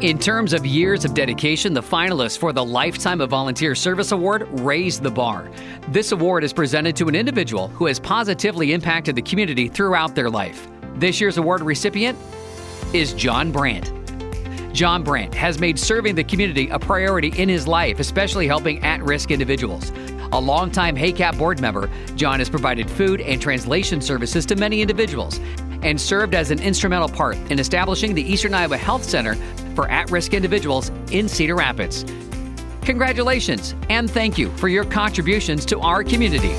In terms of years of dedication, the finalists for the Lifetime of Volunteer Service Award raised the bar. This award is presented to an individual who has positively impacted the community throughout their life. This year's award recipient is John Brandt. John Brandt has made serving the community a priority in his life, especially helping at risk individuals. A longtime HACAP board member, John has provided food and translation services to many individuals and served as an instrumental part in establishing the Eastern Iowa Health Center for at risk individuals in Cedar Rapids. Congratulations and thank you for your contributions to our community.